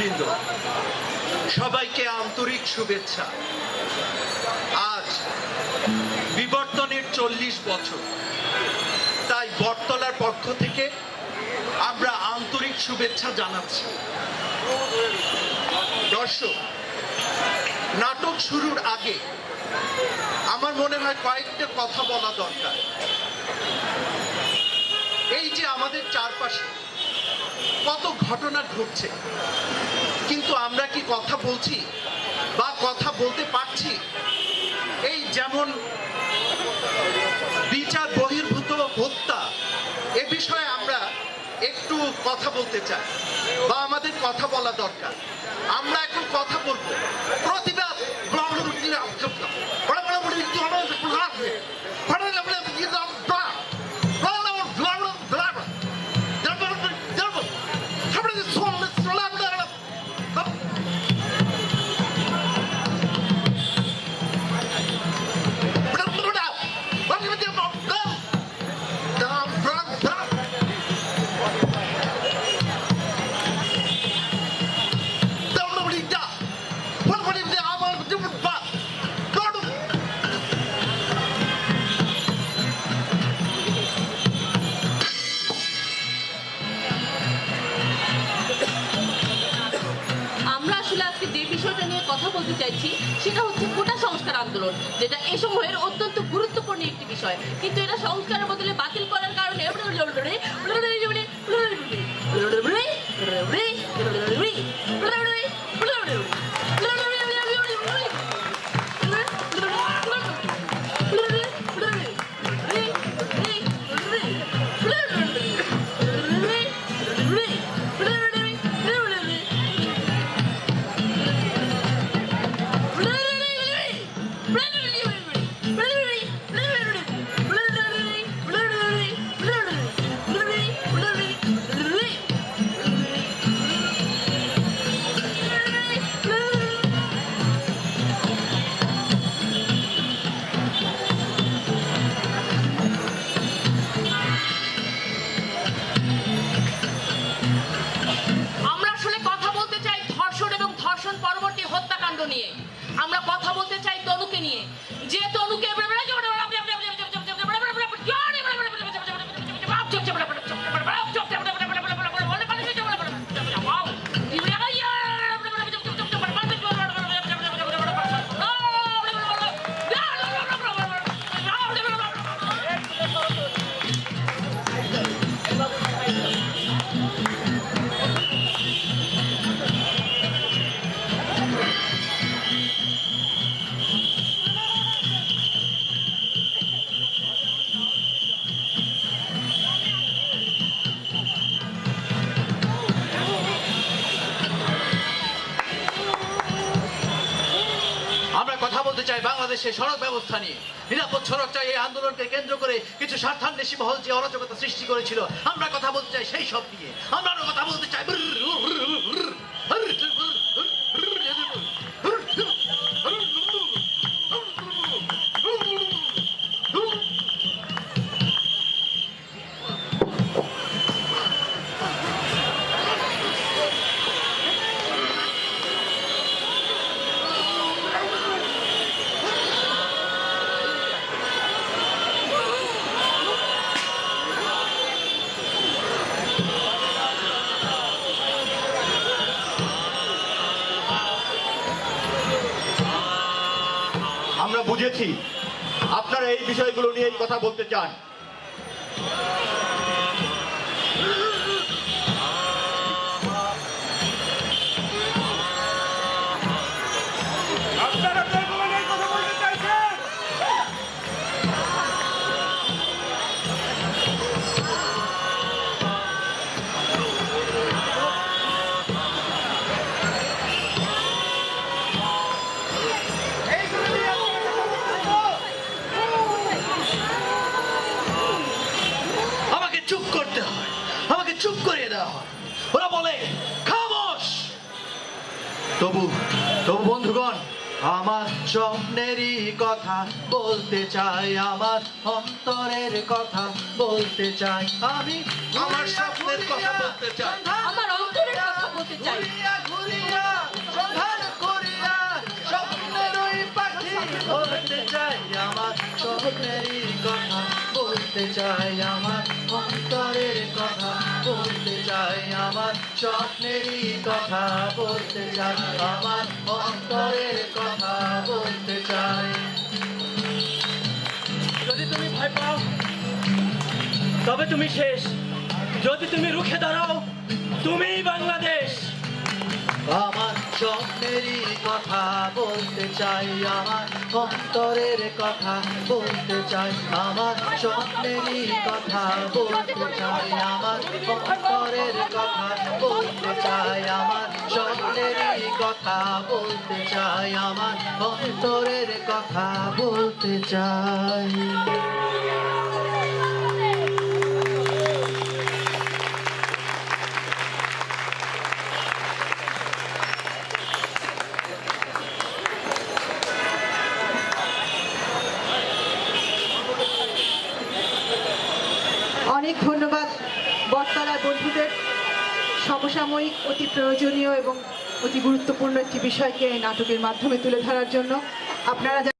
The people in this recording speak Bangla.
নেতৃবৃন্দ সবাইকে আন্তরিক শুভেচ্ছা। আজ বিবর্তনের চল্লিশ বছর। তাই বটতলার পক্ষ থেকে আমরা আন্তরিক শুভেচ্ছা জানাচ্ছি। দর্শক, নাটক শুরুর আগে আমার মনে হয় কয়েকটা কথা বলা দরকার। এই যে আমাদের চারপাশে ঘটনা ঘটছে। কিন্তু আমরা কি কথা বলছি বা কথা বলতে পারছি? এই যেমন বিচার বহির্ভূত হত্যা, এ বিষয়ে আমরা একটু কথা বলতে চাই বা আমাদের কথা বলা দরকার। আমরা এখন কথা বলব। প্রতিবাদ আমরা কথা বলতে চাইছি, সেটা হচ্ছে কোটা সংস্কার আন্দোলন, যেটা এ সময়ের অত্যন্ত গুরুত্বপূর্ণ একটি বিষয়। কিন্তু এটা সংস্কারের বদলে কথা বলতে চাই তনুকে নিয়ে। যে তনুকে বলতে চাই বাংলাদেশে সড়ক ব্যবস্থা নিয়ে। নিরাপদ সড়ক চাই এই আন্দোলনকে কেন্দ্র করে কিছু স্বার্থান্বেষী মহল যে অরাজকতা সৃষ্টি করেছিল, আমরা কথা বলতে চাই সেই সব নিয়ে। আমরা কথা বলতে চাই। বুঝেছি আপনারা এই বিষয়গুলো নিয়েই কথা বলতে চান। ওরা বলে খামোশ! তবু তবু বন্ধুগণ আমার স্বপ্নেরই কথা বলতে চাই আমার অন্তরের কথা বলতে চাই আমি আমার স্বপ্নের কথা বলতে চাই। আমার অন্তরের কথা বলতে চাই। বলতে চাই আমার স্বপ্নেরই কথা বলতে চাই আমার অন্তরের কথা, বলতে চাই আমার স্বপ্নেরই কথা, বলতে চাই আমার অন্তরের কথা, বলতে চাই। যদি তুমি ভয় পাও, তবে তুমি শেষ। যদি তুমি রুখে দাঁড়াও, তুমিই বাংলাদেশ। আমার স্বপ্নেরই কথা বলতে চাই, আমার অন্তরের কথা বলতে চাই, আমার স্বপ্নেরই কথা বলতে চাই, আমার অন্তরের কথা বলতে চাই, আমার স্বপ্নেরই কথা বলতে চাই, আমার অন্তরের কথা বলতে চাই। অনেক ধন্যবাদ বটতলার বন্ধুদের সমসাময়িক, অতি প্রয়োজনীয় এবং অতি গুরুত্বপূর্ণ একটি বিষয়কে নাটকের মাধ্যমে তুলে ধরার জন্য। আপনারা